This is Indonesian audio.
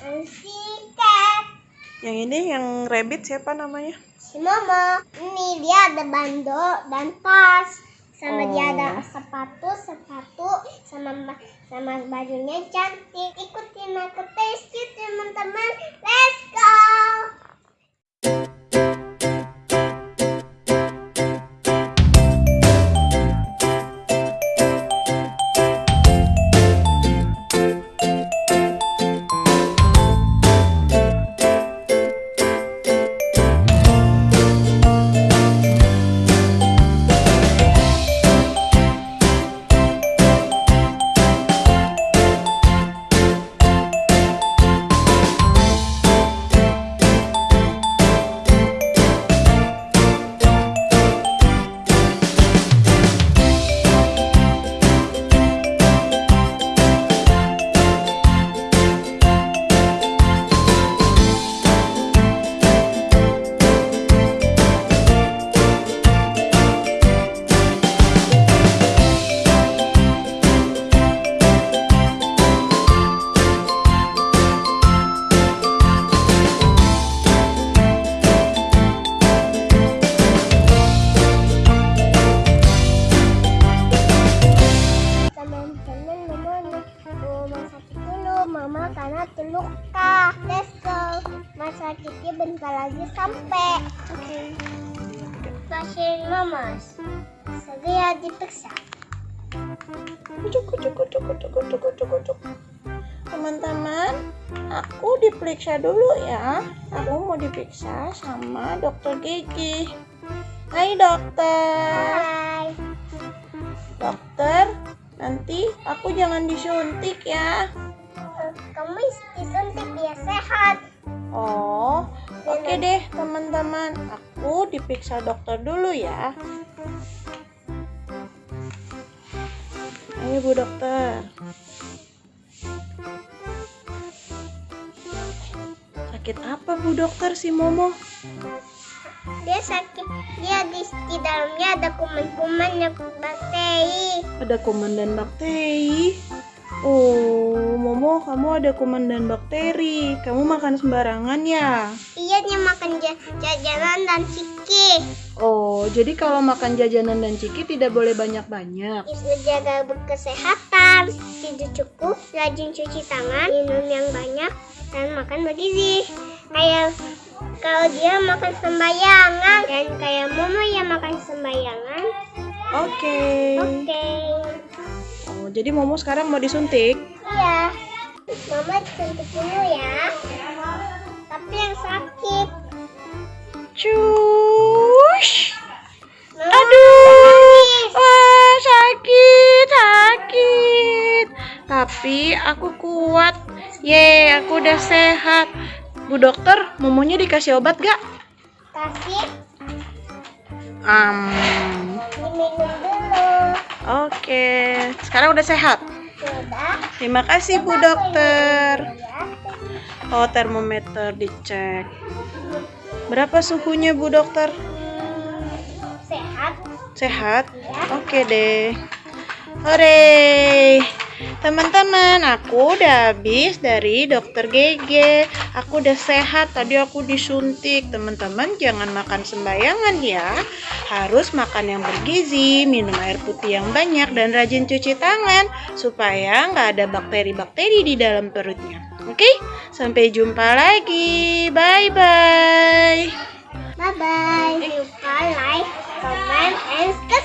Pussycat. Yang ini yang rabbit siapa namanya? Si Momo. Ini dia ada bando dan tas. Sama dia Oh. ada sepatu, sepatu, sama sama bajunya cantik. Ikutin aku Kit, teman-teman. Terluka Let's go Rumah sakitnya bentar lagi sampai Oke Pasien Mama Segera diperiksa Kucuk, kucuk, kucuk, kucuk, kucuk, kucuk, kucuk. Teman-teman, aku diperiksa dulu ya. Aku mau diperiksa sama dokter gigi. Hai dokter. Hai Dokter, nanti aku jangan disuntik ya. Kamu disuntik biar sehat Oh, oke deh teman-teman. Aku diperiksa dokter dulu ya. Ayo Bu Dokter. Sakit apa Bu Dokter si Momo? Dia sakit Dia di, di dalamnya ada kuman-kuman yang bakteri Ada kuman dan bakteri. Oh, Momo, kamu ada kuman dan bakteri. Kamu makan sembarangan ya? Iya dia makan ja- jajanan dan ciki Oh, jadi kalau makan jajanan dan ciki tidak boleh banyak-banyak. Bisa jaga kesehatan, tidur cukup, rajin cuci tangan, minum yang banyak, dan makan bergizi. Kayak kalau dia makan sembayangan dan kayak Momo yang makan sembayangan. Oke. Oke. Oh, jadi Momo sekarang mau disuntik? Iya. Mama disuntik dulu ya. Tapi yang sakit. Cush. Mama Aduh. Wah, sakit, sakit. Tapi aku kuat. Ye, aku udah sehat. Bu dokter, Momonya dikasih obat gak? Kasih Um, diminum. Oke, sekarang udah sehat. Sudah. Terima kasih Bu dokter. Oh, termometer dicek. Berapa suhunya Bu dokter? Sehat. Sehat? Oke deh. Hore. Teman-teman, aku udah habis dari dokter GG. Aku udah sehat. Tadi aku disuntik. Teman-teman, jangan makan sembayangan ya. Harus makan yang bergizi, minum air putih yang banyak, dan rajin cuci tangan supaya nggak ada bakteri-bakteri di dalam perutnya. Oke, sampai jumpa lagi. Bye Bye-bye. bye. Jangan lupa like, comment, and subscribe.